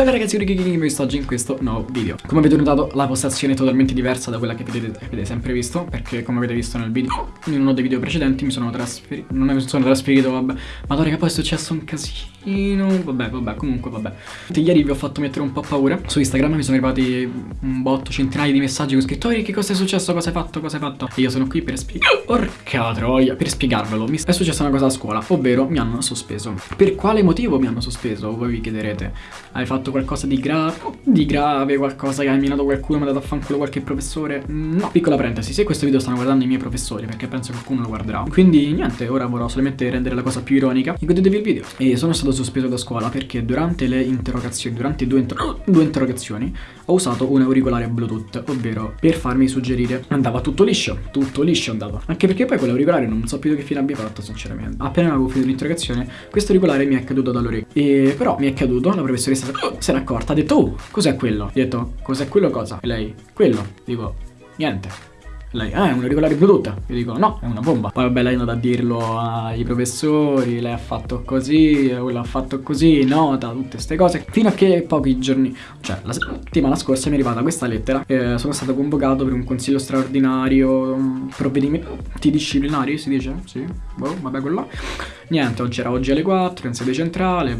Bella ragazzi, io King vi sto oggi in questo nuovo video. Come avete notato la postazione è totalmente diversa da quella che vedete, avete sempre visto Perché come avete visto nel video, in uno dei video precedenti mi sono trasferito Non mi sono trasferito, vabbè. Ma ora che poi è successo un casino. Vabbè, vabbè, comunque vabbè. Ieri vi ho fatto mettere un po' paura. Su Instagram mi sono arrivati un botto, centinaia di messaggi Con scritto, che cosa è successo, cosa hai fatto, cosa hai fatto? E io sono qui per spiegare Porca troia, per spiegarvelo. Mi è successa una cosa a scuola, ovvero mi hanno sospeso. Per quale motivo mi hanno sospeso? Voi vi chiederete. Hai fatto qualcosa di grave? Di grave, qualcosa che hai minato qualcuno, mi ha dato a fanculo qualche professore? No, piccola parentesi, se questo video stanno guardando i miei professori Perché penso che qualcuno lo guarderà. Quindi niente, ora vorrò solamente rendere la cosa più ironica. E godetevi il video. E sono stato sospeso da scuola perché durante le interrogazioni, durante due, inter due interrogazioni Ho usato un auricolare bluetooth, ovvero per farmi suggerire. Andava tutto liscio, tutto liscio andava. Anche perché poi quell'auricolare non so più che fine abbia fatto sinceramente. Appena avevo finito l'interrogazione, questo auricolare mi è caduto dall'orecchio. E però mi è caduto, la professoressa se n'è accorta, ha detto oh, cos'è quello? Gli ho detto, cos'è quello cosa? E lei, quello, dico, niente lei, ah, è un auricolare Bluetooth. Io dico, no, è una bomba. Poi vabbè, lei è andata a dirlo ai professori, lei ha fatto così, quello ha fatto così, nota, tutte queste cose. Fino a che pochi giorni, cioè la settimana scorsa mi è arrivata questa lettera. Eh, sono stato convocato per un consiglio straordinario, provvedimenti disciplinari, si dice? Sì, boh, vabbè, quello là. Niente, oggi era oggi alle 4, in sede centrale,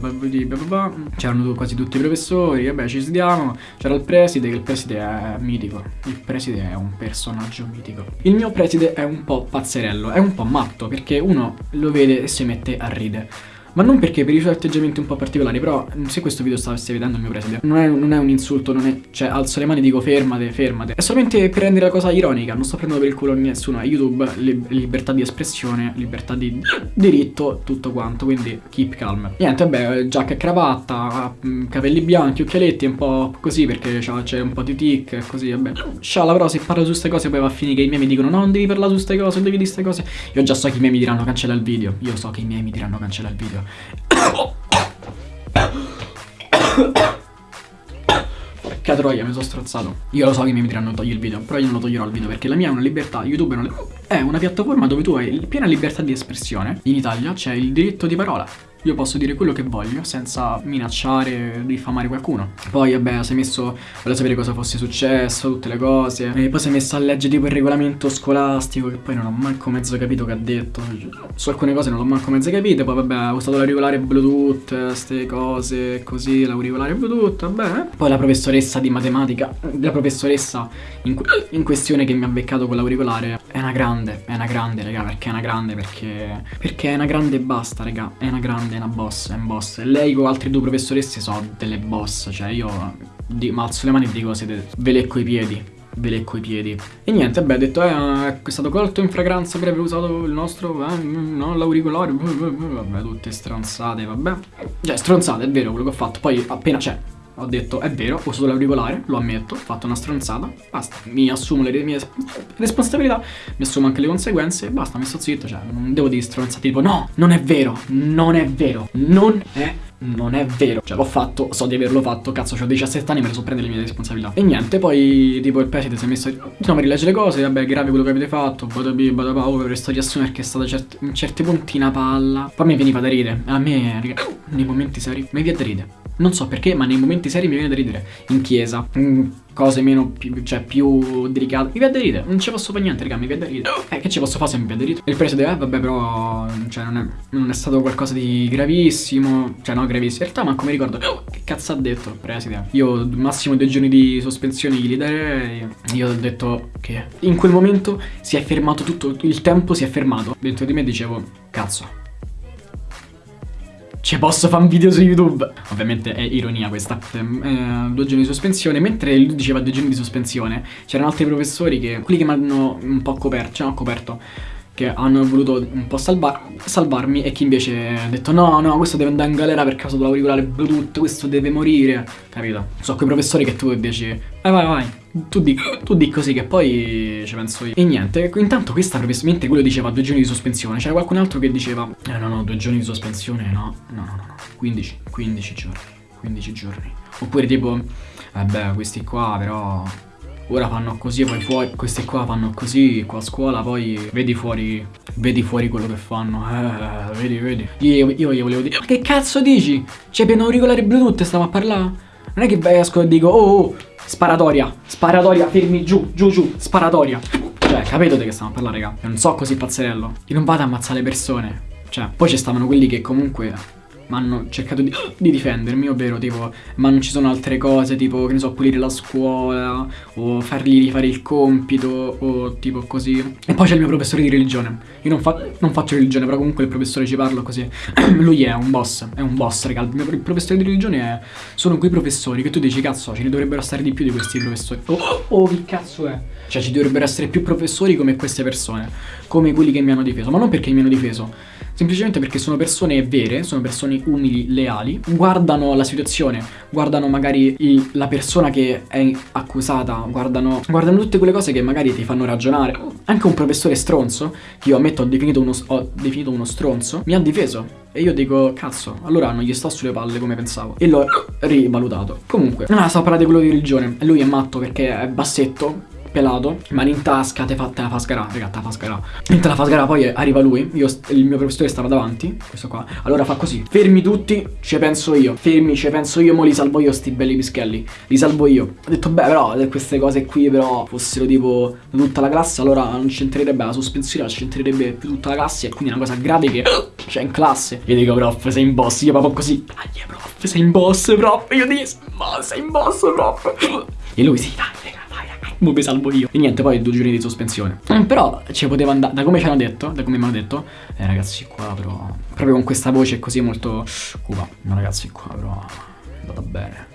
c'erano quasi tutti i professori, vabbè, ci sediamo. C'era il preside, che il preside è mitico. Il preside è un personaggio mitico mitico. Il mio preside è un po' pazzerello, è un po' matto perché uno lo vede e si mette a ridere. Ma non perché per i suoi atteggiamenti un po' particolari, però se questo video stesse vedendo il mio preside, non è, non è un insulto, non è, cioè alzo le mani e dico fermate, fermate. È solamente per rendere la cosa ironica, non sto prendendo per il culo nessuno, è YouTube, li, libertà di espressione, libertà di diritto, tutto quanto, quindi keep calm. Niente, vabbè, giacca e cravatta, mm, capelli bianchi, occhialetti, un po' così perché c'è un po' di tic così, vabbè. Scialla però se parlo su queste cose poi va a finire che i miei mi dicono no, non devi parlare su queste cose, non devi dire queste cose. Io già so che i miei mi diranno cancella il video, io so che i miei mi diranno cancella il video. Porca troia, mi sono strozzato. Io lo so che mi diranno togli il video, però io non lo toglierò il video perché la mia è una libertà. YouTube è una piattaforma dove tu hai piena libertà di espressione. In Italia c'è il diritto di parola. Io posso dire quello che voglio senza minacciare, diffamare qualcuno. Poi vabbè, si è messo, volevo sapere cosa fosse successo, tutte le cose. E poi si è messo a leggere tipo il regolamento scolastico che poi non ho manco mezzo capito che ha detto. Su alcune cose non l'ho manco mezzo capito. Poi vabbè, ho usato l'auricolare Bluetooth, queste cose così, l'auricolare Bluetooth, vabbè. Poi la professoressa di matematica, la professoressa in, in questione che mi ha beccato con l'auricolare è una grande, è una grande, raga, perché è una grande, perché... Perché è una grande e basta, raga, è una grande, è una boss, è un boss. Lei con altre due professoresse sono delle boss, cioè io di, alzo le mani e dico siete, ve lecco i piedi, ve lecco i piedi. E niente, beh, detto, eh, è stato colto in fragranza per aver usato il nostro, eh, no, l'auricolare, vabbè, tutte stronzate, vabbè. Cioè, stronzate, è vero quello che ho fatto, poi appena, c'è ho detto è vero, ho usato l'auricolare, lo ammetto, ho fatto una stronzata, basta, mi assumo le mie responsabilità, mi assumo anche le conseguenze, basta, mi sto zitto, cioè non devo dire stronzate, tipo no, non è vero, non è vero, non è non è vero. Cioè l'ho fatto, so di averlo fatto Cazzo ho 17 anni me ne so prendere le mie responsabilità. E niente, poi tipo il preside si è messo Diciamo a rileggere le cose Vabbè grave quello che avete fatto Badabi, badabà Oh questo riassume perché è stata cert in certi punti una palla. Poi mi veniva da ridere A me, raga, nei momenti seri Mi viene da ridere non so perché, ma nei momenti seri mi viene da ridere. In chiesa, in cose meno, più, cioè più delicate. Mi viene da ridere, non ci posso fare niente, raga, mi viene da ridere. Eh, che ci posso fare se mi viene da ridere? Il preside, eh, vabbè, però, cioè, non è, non è, stato qualcosa di gravissimo. Cioè, no, gravissimo. In realtà, manco mi ricordo. che cazzo ha detto il preside? Io, massimo due giorni di sospensione gli darei. Io ho detto che in quel momento si è fermato tutto, il tempo si è fermato. Dentro di me dicevo, cazzo ci posso fare un video su YouTube. Ovviamente è ironia questa. Eh, due giorni di sospensione. Mentre lui diceva due giorni di sospensione, c'erano altri professori che, quelli che mi hanno un po' coperto, cioè no, coperto, che hanno voluto un po' salvar salvarmi e chi invece ha detto no, no, questo deve andare in galera per caso dell'auricolare Bluetooth, questo deve morire, capito? So quei professori che tu dici, vai vai vai, tu di, tu di così che poi ci penso io. E niente, intanto questa mentre quello diceva due giorni di sospensione, c'era qualcun altro che diceva, eh no no, due giorni di sospensione, no, no no no, no. 15, 15 giorni, 15 giorni. Oppure tipo, vabbè, questi qua però ora fanno così poi fuori questi qua fanno così qua a scuola poi vedi fuori vedi fuori quello che fanno eh, vedi vedi io, io, io volevo dire che cazzo dici c'è pieno auricolare bluetooth stiamo a parlare Non è che esco e dico, oh, oh, sparatoria, sparatoria, fermi giù, giù, giù, sparatoria. Cioè, capito di che stiamo a parlare, raga? Non so così pazzerello. Io non vado a ammazzare le persone. Cioè, poi ci stavano quelli che comunque mi hanno cercato di, di, difendermi, ovvero tipo, ma non ci sono altre cose, tipo, che ne so, pulire la scuola, o fargli rifare il compito, o tipo così. E poi c'è il mio professore di religione. Io non, fa, non faccio religione, però comunque il professore ci parlo così. Lui è un boss, è un boss, raga. Il, mio, il professore di religione è, sono quei professori che tu dici, cazzo, ce ne dovrebbero stare di più di questi professori. Oh, oh, che cazzo è? Cioè, ci dovrebbero essere più professori come queste persone, come quelli che mi hanno difeso, ma non perché mi hanno difeso semplicemente perché sono persone vere, sono persone umili, leali, guardano la situazione, guardano magari il, la persona che è accusata, guardano, guardano tutte quelle cose che magari ti fanno ragionare. Anche un professore stronzo, che io ammetto ho definito uno, ho definito uno stronzo, mi ha difeso. E io dico, cazzo, allora non gli sto sulle palle come pensavo. E l'ho rivalutato. Comunque, ah, stavo parlando di quello di religione. Lui è matto perché è bassetto pelato, mani in tasca, te, fa, te la fa sgarà, raga, te la fa sgarà. Te la fa sgarà, poi arriva lui, io, il mio professore stava davanti, questo qua. Allora fa così, fermi tutti, ci penso io. Fermi, ci penso io, mo li salvo io sti belli pischelli. Li salvo io. Ho detto, beh, però, queste cose qui però fossero tipo tutta la classe, allora non c'entrerebbe la sospensione, ma c'entrerebbe più tutta la classe, e quindi è una cosa grave che c'è in classe. Io dico, prof, sei in boss, io proprio così. Dai, prof, sei in boss, prof. Io dico, ma sei in boss, prof. E lui, sì, dai, raga mo mi salvo io. E niente, poi due giorni di sospensione. Mm, però ci poteva andare, da come ci hanno detto, da come mi hanno detto, eh ragazzi qua però, proprio con questa voce così molto cupa, ma ragazzi qua però è andata bene.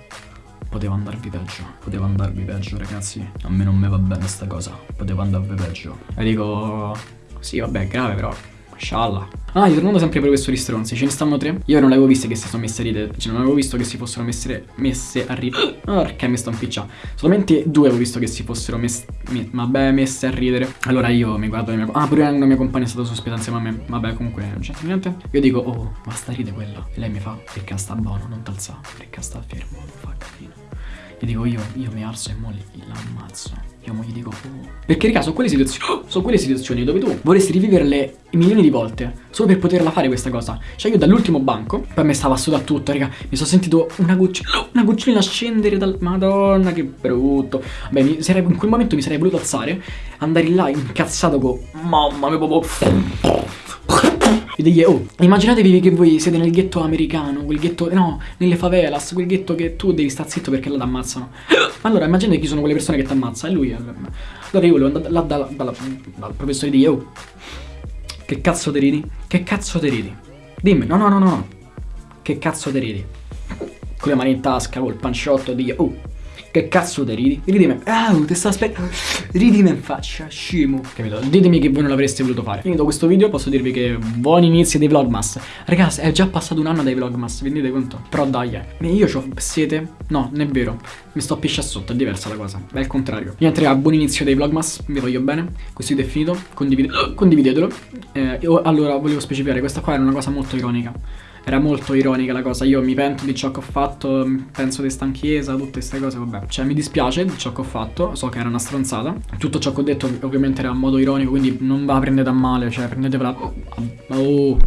Poteva andarvi peggio, poteva andarvi peggio ragazzi. A me non mi va bene sta cosa, poteva andarvi peggio. E dico, sì vabbè è grave però, Scialla. Ah, tornando sempre ai professori stronzi, ce ne stanno tre. Io non avevo visto che si sono messe a ridere. Cioè, non avevo visto che si fossero messe, messe a ridere. Oh, perché mi sto impicciando. Solamente due avevo visto che si fossero messe. Me, vabbè, messe a ridere. Allora io mi guardo la mia. Ah, pure una mia compagna è stata sospesa insieme a me. Vabbè, comunque non c'è niente. Io dico, oh, ma sta ride quella. E lei mi fa, perché sta buono, non t'alza. Perché sta fermo, non fa casino. Gli dico io, io mi alzo e mo l'ammazzo. Io mo gli dico, oh. Perché raga, sono quelle situazioni, sono quelle situazioni dove tu vorresti riviverle milioni di volte solo per poterla fare questa cosa. Cioè io dall'ultimo banco, poi me stava sotto a tutto, raga, mi sono sentito una gocciolina, una gocciolina scendere dal... Madonna, che brutto. Beh, mi sarei, in quel momento mi sarei voluto alzare, andare là incazzato con... Mamma mia, proprio... E degli, oh, immaginatevi che voi siete nel ghetto americano, quel ghetto, no, nelle favelas, quel ghetto che tu devi stare zitto perché là ti ammazzano. Allora, immaginate chi sono quelle persone che ti ammazzano, e lui. Eh, allora io volevo andare là dal, dal, dal professore di oh, che cazzo te ridi? Che cazzo te ridi? Dimmi, no, no, no, no, che cazzo te ridi? Con le mani in tasca, col panciotto, di oh, che cazzo te ridi? Ridimi. Ah, ti sto aspettando. Ridimi in faccia, scemo. Capito? Ditemi che voi non l'avreste voluto fare. Finito questo video posso dirvi che buon inizio dei vlogmas. Ragazzi, è già passato un anno dai vlogmas, vi rendete conto? Però dai, eh. Io ho sete. No, non è vero. Mi sto piscia sotto, è diversa la cosa. È il contrario. Niente, raga, buon inizio dei vlogmas. Vi voglio bene. Questo video è finito. Condivide condividetelo. Eh, allora, volevo specificare, questa qua era una cosa molto ironica era molto ironica la cosa. Io mi pento di ciò che ho fatto, penso di stanchezza, tutte queste cose, vabbè. Cioè mi dispiace di ciò che ho fatto, so che era una stronzata. Tutto ciò che ho detto ovviamente era a modo ironico, quindi non va prendete a male, cioè prendetevela... Oh...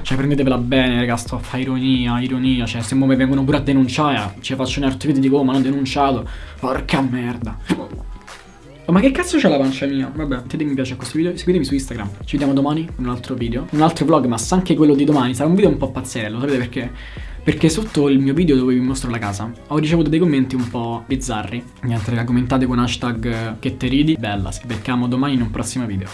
Cioè prendetevela bene, raga, sto a fare ironia, ironia, cioè se mi vengono pure a denunciare, ci faccio un altro video e dico, oh, ma hanno denunciato, porca merda. Oh, ma che cazzo c'è la pancia mia? Vabbè, mettete mi piace a questo video, seguitemi su Instagram. Ci vediamo domani in un altro video. Un altro vlog, ma anche quello di domani sarà un video un po' pazzerello, sapete perché? Perché sotto il mio video dove vi mostro la casa ho ricevuto dei commenti un po' bizzarri. Niente raga, commentate con hashtag che te ridi. Bella, ci becchiamo domani in un prossimo video.